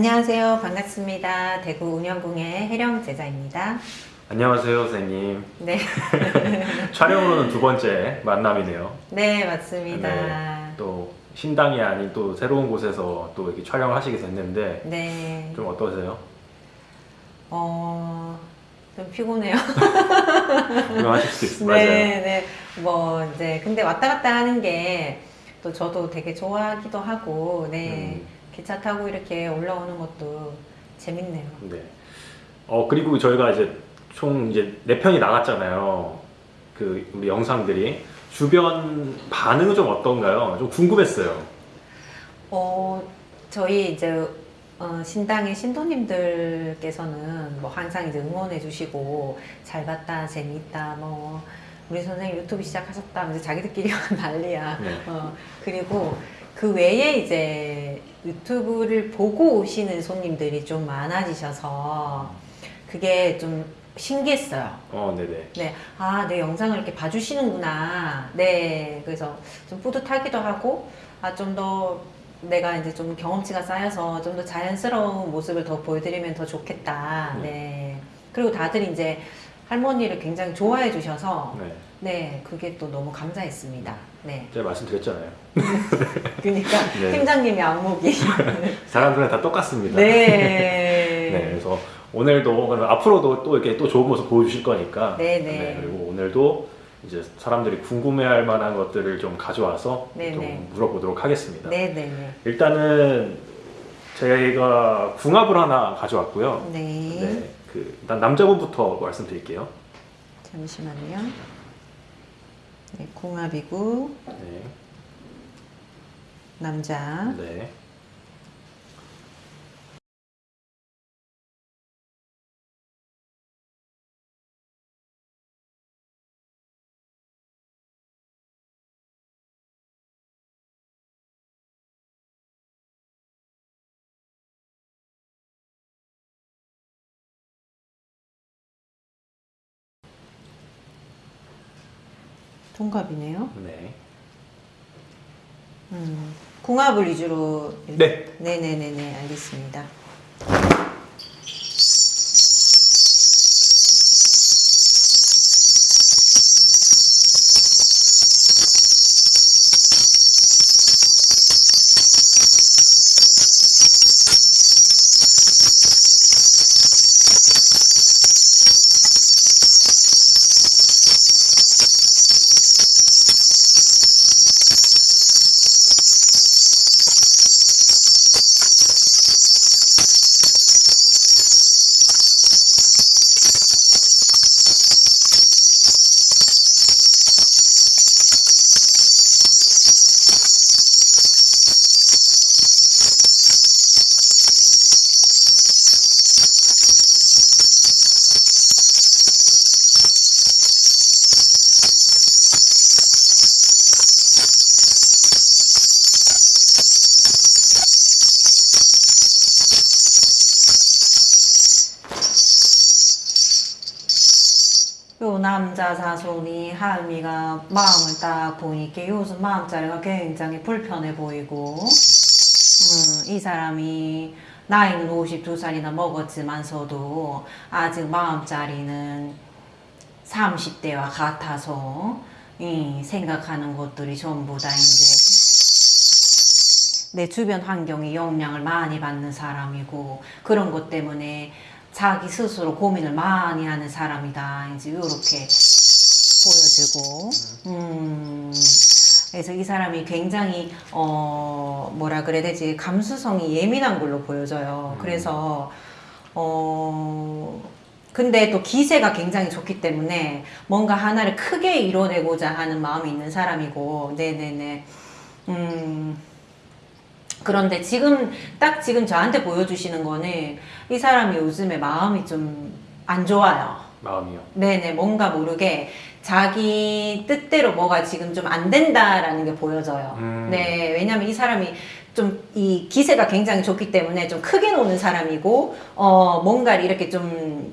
안녕하세요. 반갑습니다. 대구 운영궁의 혜령 제자입니다. 안녕하세요 선생님 네, 촬영으로는 두 번째 만남이네요 네 맞습니다. 네, 또 신당이 아닌 또 새로운 곳에서 또 이렇게 촬영을 하시게 됐는데 네, 좀 어떠세요? 어, 좀 피곤해요. 불안하실 수도 있어요 네, 맞아요 네. 뭐 이제 근데 왔다 갔다 하는 게 또 저도 되게 좋아하기도 하고, 네, 음. 기차 타고 이렇게 올라오는 것도 재밌네요. 네. 어 그리고 저희가 이제 총 이제 네 편이 나갔잖아요 그 우리 영상들이 주변 반응은 좀 어떤가요? 좀 궁금했어요 어, 저희 이제 어, 신당의 신도님들께서는 뭐 항상 이제 응원해 주시고 잘 봤다 재미있다 뭐 우리 선생님 유튜브 시작하셨다 이제 자기들끼리 난리야 네. 어, 그리고 그 외에 이제 유튜브를 보고 오시는 손님들이 좀 많아지셔서 그게 좀 신기했어요. 어 네네 네, 아, 내 영상을 이렇게 봐주시는구나. 네, 그래서 좀 뿌듯하기도 하고, 아, 좀 더 내가 이제 좀 경험치가 쌓여서 좀 더 자연스러운 모습을 더 보여드리면 더 좋겠다. 네. 네. 그리고 다들 이제 할머니를 굉장히 좋아해 주셔서, 네. 네, 그게 또 너무 감사했습니다. 네. 제가 말씀드렸잖아요 그러니까 네. 팀장님의 안목이. 사람들은 다 똑같습니다 네. 네, 그래서 오늘도 앞으로도 또 이렇게 또 좋은 모습 보여주실 거니까 네, 네. 그리고 오늘도 이제 사람들이 궁금해할 만한 것들을 좀 가져와서 네, 좀 네. 물어보도록 하겠습니다. 네네네. 일단은 저희가 궁합을 하나 가져왔고요. 네. 네, 그 일단 남자분부터 말씀드릴게요. 잠시만요. 네, 궁합이고, 네, 남자. 네. 동갑이네요. 네. 음, 궁합을 위주로. 네. 네네네네, 알겠습니다. 요 남자 사손이 할미가 마음을 딱 보니까 요즘 마음자리가 굉장히 불편해 보이고 음, 이 사람이 나이는 52살이나 먹었지만서도 아직 마음자리는 30대와 같아서 이 생각하는 것들이 전부 다 이제 내 주변 환경에 영향을 많이 받는 사람이고 그런 것 때문에 자기 스스로 고민을 많이 하는 사람이다. 이제 이렇게 보여지고, 음, 그래서 이 사람이 굉장히 어 뭐라 그래야 되지 감수성이 예민한 걸로 보여져요. 음. 그래서 어 근데 또 기세가 굉장히 좋기 때문에 뭔가 하나를 크게 이뤄내고자 하는 마음이 있는 사람이고, 네네네. 음. 그런데 지금 딱 지금 저한테 보여주시는 거는 이 사람이 요즘에 마음이 좀 안 좋아요. 마음이요. 네네 뭔가 모르게 자기 뜻대로 뭐가 지금 좀 안 된다라는 게 보여져요. 음. 네 왜냐면 이 사람이 좀 이 기세가 굉장히 좋기 때문에 좀 크게 노는 사람이고 어 뭔가를 이렇게 좀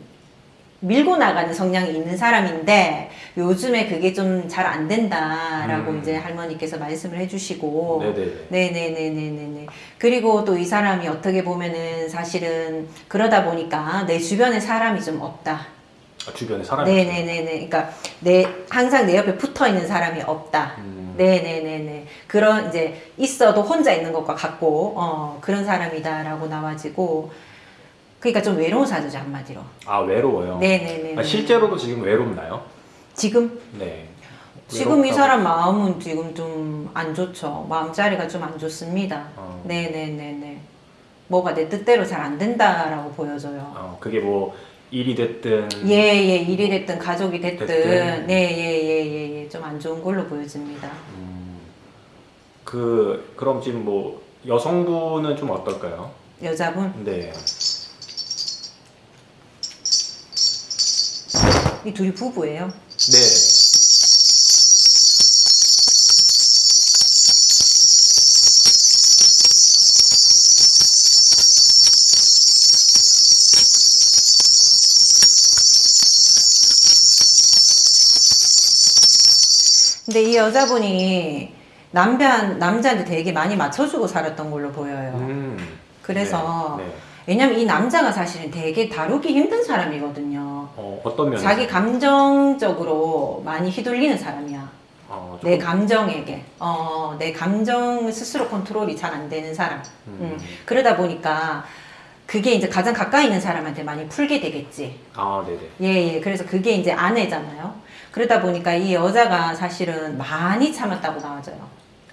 밀고 나가는 성향이 있는 사람인데 요즘에 그게 좀 잘 안 된다라고 음. 이제 할머니께서 말씀을 해주시고 네네네. 네네네네네네. 그리고 또 이 사람이 어떻게 보면은 사실은 그러다 보니까 내 주변에 사람이 좀 없다. 아, 주변에 사람이 네네네네. 그러니까 내 항상 내 옆에 붙어 있는 사람이 없다. 음. 네네네네. 그런 이제 있어도 혼자 있는 것과 같고 어 그런 사람이다라고 나와지고 그러니까 좀 외로운 사주죠 한마디로. 아 외로워요. 네네네. 아, 실제로도 지금 외롭나요? 지금 네. 지금 이 외롭다고- 사람 마음은 지금 좀 안 좋죠. 마음자리가 좀 안 좋습니다. 어. 네네네네. 뭐가 내 뜻대로 잘 안 된다라고 보여져요. 어, 그게 뭐 일이 됐든 예예 일이 됐든 가족이 됐든 됐든. 네예예예 예 좀 안 좋은 걸로 보여집니다. 음, 그 그럼 지금 뭐 여성분은 좀 어떨까요? 여자분 네. 이 둘이 부부예요. 네. 근데 이 여자분이 남자 남자한테 되게 많이 맞춰주고 살았던 걸로 보여요. 음. 그래서 네. 네. 왜냐면 이 남자가 사실은 되게 다루기 힘든 사람이거든요. 어, 어떤 면에서 자기 감정적으로 많이 휘둘리는 사람이야. 어, 내 감정에게, 어, 내 감정 스스로 컨트롤이 잘 안 되는 사람. 음. 음. 그러다 보니까 그게 이제 가장 가까이 있는 사람한테 많이 풀게 되겠지. 아, 네네. 예, 예. 그래서 그게 이제 아내잖아요. 그러다 보니까 이 여자가 사실은 많이 참았다고 나와져요.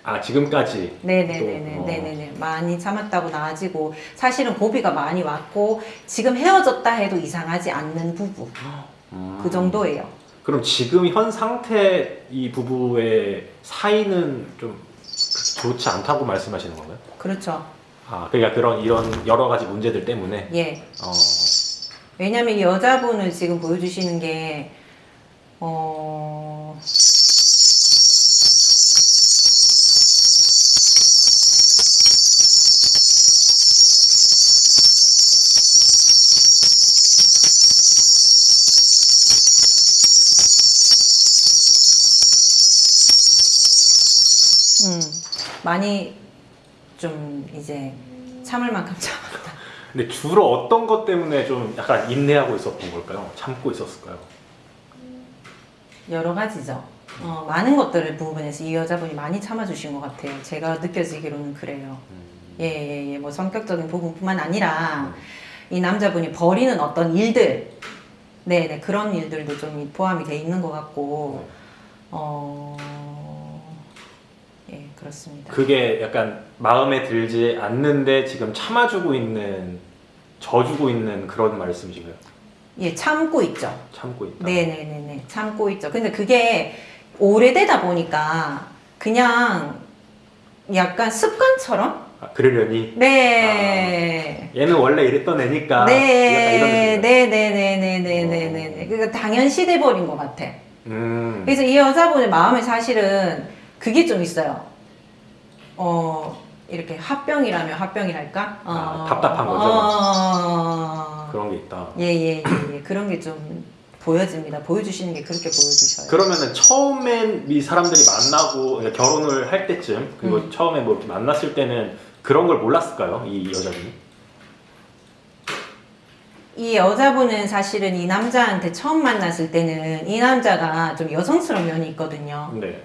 아, 지금까지 네네네네, 또, 어. 네네네. 많이 참았다고 나아지고, 사실은 고비가 많이 왔고, 지금 헤어졌다 해도 이상하지 않는 부부. 음. 그 정도예요. 그럼 지금 현 상태 이 부부의 사이는 좀 좋지 않다고 말씀하시는 건가요? 그렇죠. 아, 그러니까 그런 이런 여러 가지 문제들 때문에 예. 어, 왜냐면 이 여자분을 지금 보여주시는 게, 어, 많이 좀 이제 참을 만큼 참았다. 근데 주로 어떤 것 때문에 좀 약간 인내하고 있었던 걸까요? 참고 있었을까요? 여러 가지죠. 어, 많은 것들을 부분에서 이 여자분이 많이 참아주신 것 같아요. 제가 느껴지기로는 그래요. 음. 예, 예, 예. 뭐 성격적인 부분뿐만 아니라 이 남자분이 벌이는 어떤 일들, 네, 네 그런 일들도 좀 포함이 돼 있는 것 같고, 어, 예, 그렇습니다. 그게 약간 마음에 들지 않는데 지금 참아주고 있는 져주고 있는 그런 말씀이신가요? 예, 참고 있죠. 참고 있다. 네, 네, 네, 네, 참고 있죠. 근데 그게 오래되다 보니까 그냥 약간 습관처럼, 아, 그러려니 네. 얘는 원래 이랬던 애니까 네, 약간 이런 느낌. 네, 네, 네, 네, 네, 네, 네, 네. 그러니까 당연시 돼버린 것 같아. 음. 그래서 이 여자분의 마음에 사실은 그게 좀 있어요. 어, 이렇게 합병이라면 합병이랄까? 어, 아, 답답한 거죠. 어, 그런 게 있다. 예, 예, 예, 예. 그런 게 좀 보여집니다. 보여주시는 게 그렇게 보여주셔요. 그러면은 처음엔 이 사람들이 만나고 그러니까 결혼을 할 때쯤 그리고 음. 처음에 뭐 이렇게 만났을 때는 그런 걸 몰랐을까요? 이 여자분이? 이 여자분은 사실은 이 남자한테 처음 만났을 때는 이 남자가 좀 여성스러운 면이 있거든요. 네.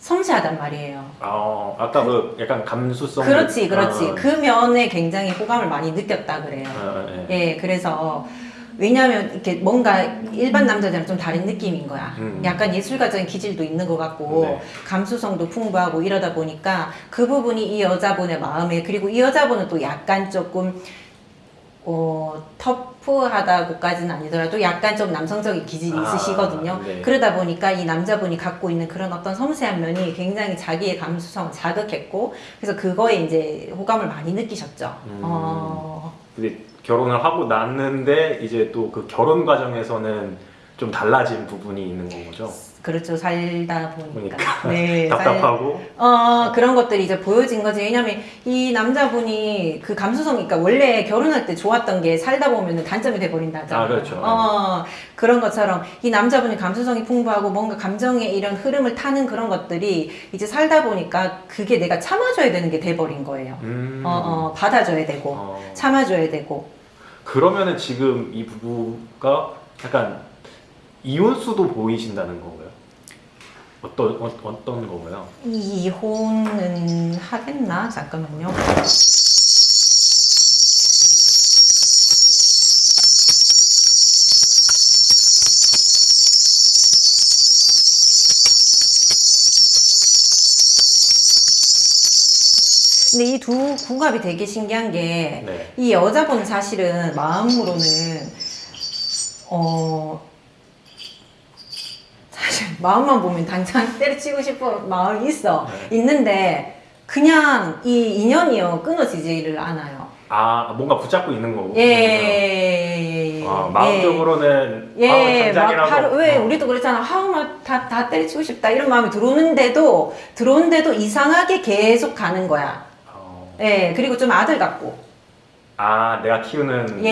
섬세하단 말이에요. 아, 아까 그 약간 감수성. 그렇지, 그렇지. 아, 그 면에 굉장히 호감을 많이 느꼈다 그래요. 아, 예. 예, 그래서 왜냐하면 이렇게 뭔가 일반 남자들은 좀 다른 느낌인 거야. 음. 약간 예술가적인 기질도 있는 것 같고 네. 감수성도 풍부하고 이러다 보니까 그 부분이 이 여자분의 마음에 그리고 이 여자분은 또 약간 조금 어, 터프하다고까지는 아니더라도 약간 좀 남성적인 기질이 아, 있으시거든요. 네. 그러다 보니까 이 남자분이 갖고 있는 그런 어떤 섬세한 면이 굉장히 자기의 감수성을 자극했고 그래서 그거에 이제 호감을 많이 느끼셨죠. 음. 어, 근데 결혼을 하고 났는데 이제 또 그 결혼 과정에서는 좀 달라진 부분이 있는 건 거죠. 그렇죠 살다 보니까, 보니까 네, 살- 답답하고 어, 그런 것들이 이제 보여진 거지. 왜냐면 이 남자분이 그 감수성, 그러니까 원래 결혼할 때 좋았던 게 살다 보면 단점이 돼버린다. 아, 그렇죠. 어, 그런 것처럼 이 남자분이 감수성이 풍부하고 뭔가 감정의 이런 흐름을 타는 그런 것들이 이제 살다 보니까 그게 내가 참아줘야 되는 게 돼버린 거예요. 음. 어, 어, 받아줘야 되고, 어. 참아줘야 되고. 그러면은 지금 이 부부가 약간 이혼수도 보이신다는 건가요? 어떤 어, 어떤 건가요? 이혼은 하겠나? 잠깐만요. 근데 이 두 궁합이 되게 신기한 게 네. 이 여자분 사실은 마음으로는 어 마음만 보면 당장 때려치고 싶은 마음이 있어 네. 있는데 그냥 이 인연이요 끊어지지를 않아요. 아 뭔가 붙잡고 있는 거고. 예, 예, 예, 아, 마음적으로는 예, 예, 막 바로 왜 어. 우리도 그랬잖아. 하우 막다 다 때려치고 싶다 이런 마음이 들어오는데도 들어오는데도 이상하게 계속 가는 거야. 어. 예, 그리고 좀 아들 같고. 아 내가 키우는 예,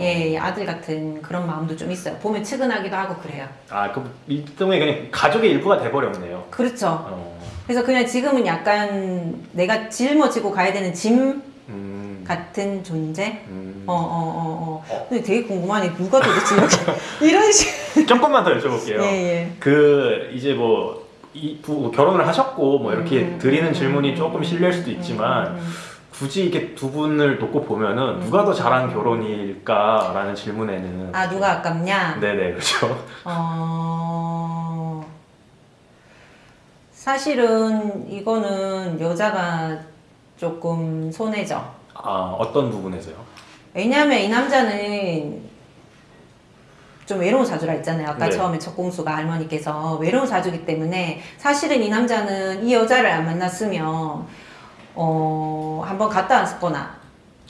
예, 예, 아들 같은 그런 마음도 좀 있어요. 보면 측은하기도 하고 그래요. 아그 일종의 그냥 가족의 일부가 돼버렸네요. 그렇죠. 어. 그래서 그냥 지금은 약간 내가 짊어지고 가야 되는 짐 음. 같은 존재? 음. 어, 어, 어, 어. 근데 되게 궁금하네. 누가 도대체 이렇게, 이런 식. 조금만 더 여쭤볼게요. 예, 예. 그 이제 뭐 이 부, 결혼을 하셨고 뭐 이렇게 음, 드리는 음, 질문이 음, 조금 음, 실례일 수도 음, 있지만 음, 음. 굳이 이렇게 두 분을 놓고 보면은 음. 누가 더 잘한 결혼일까라는 질문에는 아, 누가 아깝냐? 네네 그렇죠. 어, 사실은 이거는 여자가 조금 손해죠. 아 어떤 부분에서요? 왜냐면 이 남자는 좀 외로운 사주라 했잖아요. 아까 네. 처음에 첫 공수가 할머니께서 외로운 사주기 때문에 사실은 이 남자는 이 여자를 안 만났으면 어 한번 갔다 왔거나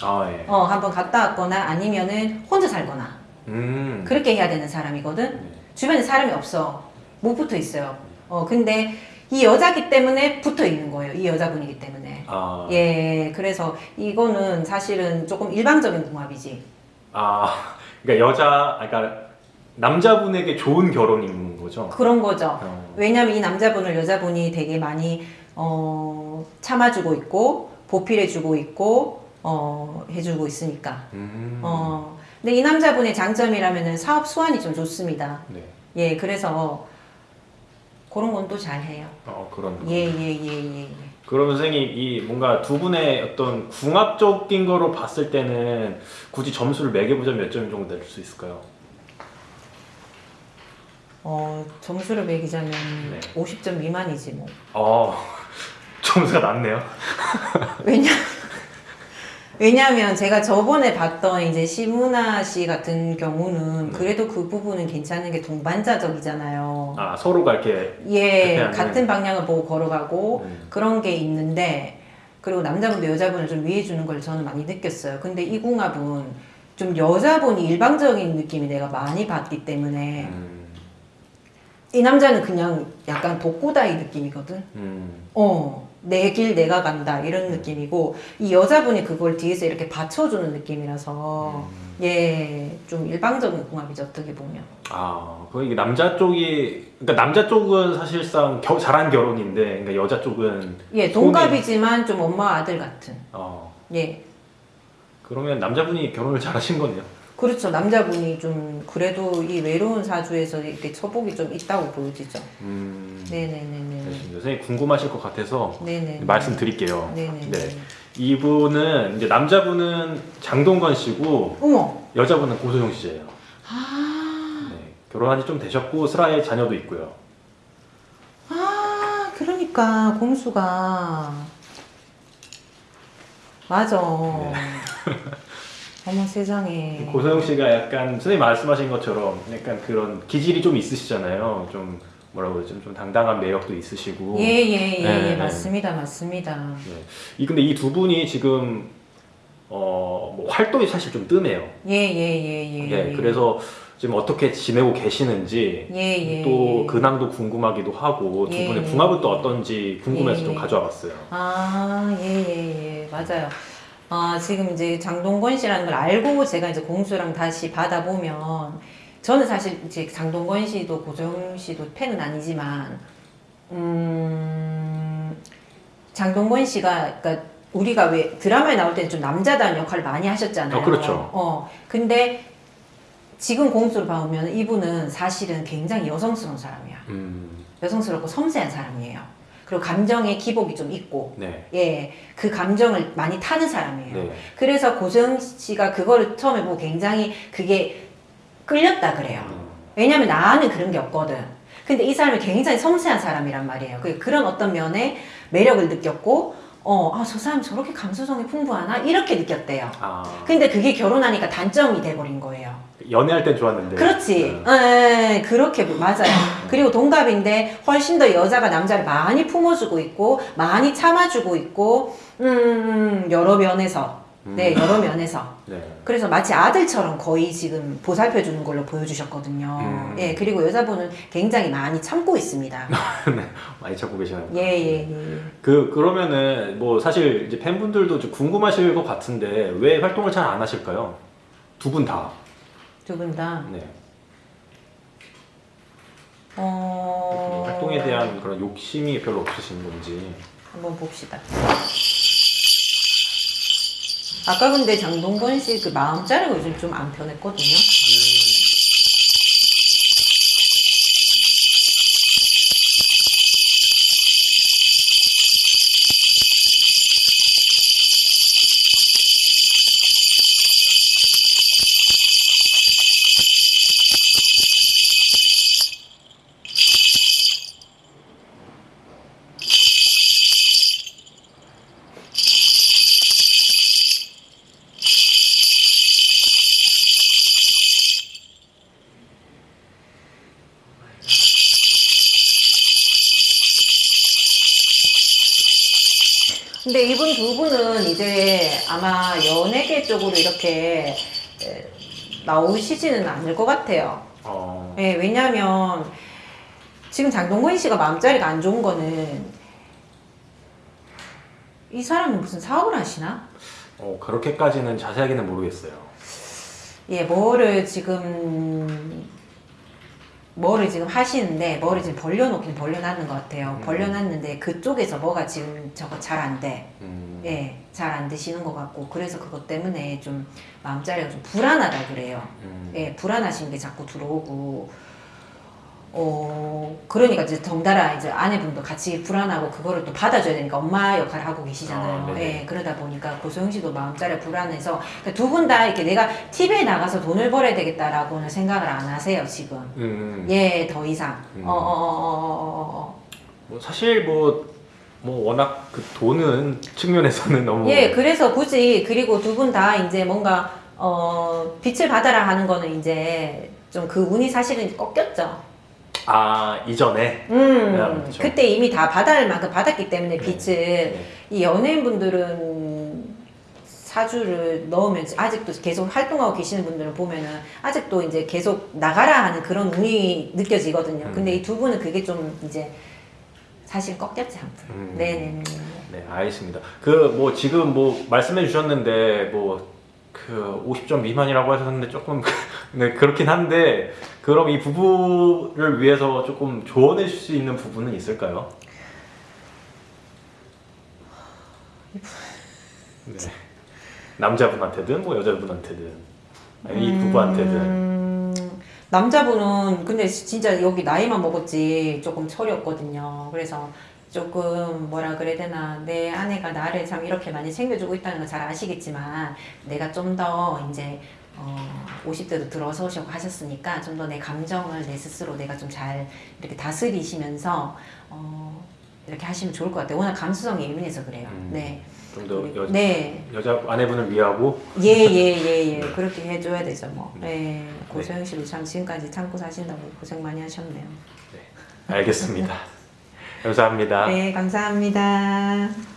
아 예. 어 한번 갔다 왔거나 아니면은 혼자 살거나 음. 그렇게 해야 되는 사람이거든. 네. 주변에 사람이 없어. 못 붙어 있어요. 어 근데 이 여자기 때문에 붙어 있는 거예요. 이 여자분이기 때문에. 아, 예, 그래서 이거는 사실은 조금 일방적인 궁합이지. 아 그러니까 여자 아, 그러니까 남자분에게 좋은 결혼인 거죠. 그런 거죠. 어. 왜냐면 이 남자분을 여자분이 되게 많이 어, 참아주고 있고 보필해주고 있고 어, 해주고 있으니까. 음. 어, 근데 이 남자분의 장점이라면은 사업 수완이 좀 좋습니다. 네. 예, 그래서 그런 건 또 잘해요. 어 그런. 거. 예, 예, 예, 예. 예. 그러면 선생님 이 뭔가 두 분의 어떤 궁합적인 거로 봤을 때는 굳이 점수를 매겨보자면 몇 점 정도 낼 수 있을까요? 어, 점수를 매기자면 네. 50점 미만이지 뭐. 어 점수가 낮네요. 왜냐 왜냐하면 제가 저번에 봤던 이제 시문아 씨 같은 경우는 네. 그래도 그 부분은 괜찮은 게 동반자적이잖아요. 아 서로가 이렇게 예, 같은 방향을 보고 걸어가고 음. 그런 게 있는데 그리고 남자분도 여자분을 좀 위해 주는 걸 저는 많이 느꼈어요. 근데 이 궁합은 좀 여자분이 일방적인 느낌이 내가 많이 받기 때문에 음, 이 남자는 그냥 약간 독고다이 느낌이거든. 음, 어, 내 길 내가 간다 이런 느낌이고 이 여자분이 그걸 뒤에서 이렇게 받쳐주는 느낌이라서 음. 예, 좀 일방적인 궁합이죠 어떻게 보면. 아, 그 이게 남자 쪽이 그러니까 남자 쪽은 사실상 겨, 잘한 결혼인데 그러니까 여자 쪽은 예, 동갑이지만 좀 엄마 아들 같은. 어 예, 그러면 남자분이 결혼을 잘하신 거네요. 그렇죠. 남자분이 좀 그래도 이 외로운 사주에서 이렇게 처복이 좀 있다고 보여지죠. 음, 네네네네. 알겠습니다. 선생님 궁금하실 것 같아서 네네. 말씀드릴게요. 네네. 네. 이분은 이제 남자분은 장동건 씨고 어머. 여자분은 고소영 씨예요. 아, 네, 결혼한 지 좀 되셨고 슬하에 자녀도 있고요. 아, 그러니까 공수가 맞아. 어머 세상에. 고소영 씨가 약간 선생님 말씀하신 것처럼 약간 그런 기질이 좀 있으시잖아요. 좀 뭐라고 그러죠? 좀 당당한 매력도 있으시고. 예예예 예, 네, 네. 맞습니다 맞습니다. 네. 이 근데 이 두 분이 지금 어, 뭐 활동이 사실 좀 뜸해요. 예, 예, 예, 예. 예, 그래서 지금 어떻게 지내고 계시는지 예, 예. 또 예. 근황도 궁금하기도 하고 두 예, 분의 예. 궁합은 또 어떤지 궁금해서 예, 좀 예. 가져와 봤어요. 아, 예, 예, 예. 맞아요. 아, 지금 이제 장동건 씨라는 걸 알고 제가 이제 공수랑 다시 받아보면 저는 사실 이제 장동건 씨도 고정 씨도 팬은 아니지만 음, 장동건 씨가 그러니까 우리가 왜 드라마에 나올 때는 좀 남자다운 역할을 많이 하셨잖아요. 어, 그렇죠. 어, 근데 지금 공수를 봐오면 이분은 사실은 굉장히 여성스러운 사람이야. 음, 여성스럽고 섬세한 사람이에요. 그리고 감정의 기복이 좀 있고, 네. 예, 그 감정을 많이 타는 사람이에요. 네. 그래서 고정 씨가 그거를 처음에 보고 굉장히 그게 끌렸다 그래요. 음, 왜냐면 나는 그런 게 없거든. 근데 이 사람이 굉장히 섬세한 사람이란 말이에요. 그- 그런 어떤 면에 매력을 느꼈고, 어, 아, 저 사람 저렇게 감수성이 풍부하나? 이렇게 느꼈대요. 아, 근데 그게 결혼하니까 단점이 돼버린 거예요. 연애할 땐 좋았는데. 그렇지. 네. 예, 그렇게 맞아요. 그리고 동갑인데 훨씬 더 여자가 남자를 많이 품어주고 있고 많이 참아주고 있고 음, 여러 면에서 음. 네 여러 면에서 네. 그래서 마치 아들처럼 거의 지금 보살펴 주는 걸로 보여주셨거든요. 음. 예 그리고 여자분은 굉장히 많이 참고 있습니다. 많이 찾고 계시나요? 예예 예, 예. 그 그러면은 뭐 사실 이제 팬분들도 좀 궁금하실 것 같은데 왜 활동을 잘 안 하실까요? 두 분 다. 두 분 다. 네. 어... 활동에 대한 그런 욕심이 별로 없으신 건지. 한번 봅시다. 아까 근데 장동건 씨 그 마음자리가 요즘 좀 안 편했거든요. 근 에, 나오시지는 않을 것 같아요. 어, 예, 왜냐면 지금 장동건 씨가 마음자리가 안 좋은 거는 이 사람은 무슨 사업을 하시나? 어, 그렇게까지는 자세하게는 모르겠어요. 예, 뭐를 지금 뭐를 지금 하시는데 뭐를 지금 벌려놓긴 벌려놨는 것 같아요. 음. 벌려놨는데 그쪽에서 뭐가 지금 저거 잘 안 돼. 음, 예, 잘 안 되시는 것 같고 그래서 그것 때문에 좀 마음자리가 좀 불안하다 그래요. 음, 예, 불안하신 게 자꾸 들어오고 어 그러니까 이제 덩달아 이제 아내분도 같이 불안하고 그거를 또 받아줘야 되니까 엄마 역할을 하고 계시잖아요. 아. 예, 그러다 보니까 고소영 씨도 마음자리 불안해서 그러니까 두분 다 이렇게 내가 TV에 나가서 돈을 벌어야 되겠다라고는 생각을 안 하세요 지금. 음, 예, 더 이상. 음. 어, 어, 어, 어, 어, 어. 뭐 사실 뭐, 뭐 워낙 그 돈은 측면에서는 너무 예, 그래서 굳이 그리고 두 분 다 이제 뭔가 어 빛을 받아라 하는 거는 이제 좀 그 운이 사실은 꺾였죠. 아 이전에 음, 네, 그렇죠. 그때 이미 다 받을 만큼 받았기 때문에 네. 빛을 네. 이 연예인분들은 사주를 넣으면 아직도 계속 활동하고 계시는 분들을 보면은 아직도 이제 계속 나가라 하는 그런 운이 느껴지거든요. 음. 근데 이 두 분은 그게 좀 이제 사실 꺾였지 아무튼. 음. 네네네. 네 알겠습니다. 그 뭐 지금 뭐 말씀해 주셨는데 뭐 그 50점 미만이라고 하셨는데 조금 네 그렇긴 한데 그럼 이 부부를 위해서 조금 조언해 줄 수 있는 부분은 있을까요? 네. 남자분한테든 뭐 여자분한테든 아니 이 부부한테든 음, 남자분은 근데 진짜 여기 나이만 먹었지 조금 철이 없거든요. 그래서 조금 뭐라 그래야 되나 내 아내가 나를 참 이렇게 많이 챙겨주고 있다는 거잘 아시겠지만 내가 좀 더 이제 어, 50대도 들어서시고 하셨으니까 좀 더 내 감정을 내 스스로 내가 좀 잘 이렇게 다스리시면서 어, 이렇게 하시면 좋을 것 같아요. 워낙 감수성이 예민해서 그래요. 음, 네. 좀더 그리고- 여, 네. 여자 아내분을 위하고 예, 예, 예, 예. 그렇게 해줘야 되죠, 뭐. 예. 고소영 씨도 참 지금까지 참고 사신다고 고생 많이 하셨네요. 알겠습니다. 감사합니다. 네, 감사합니다.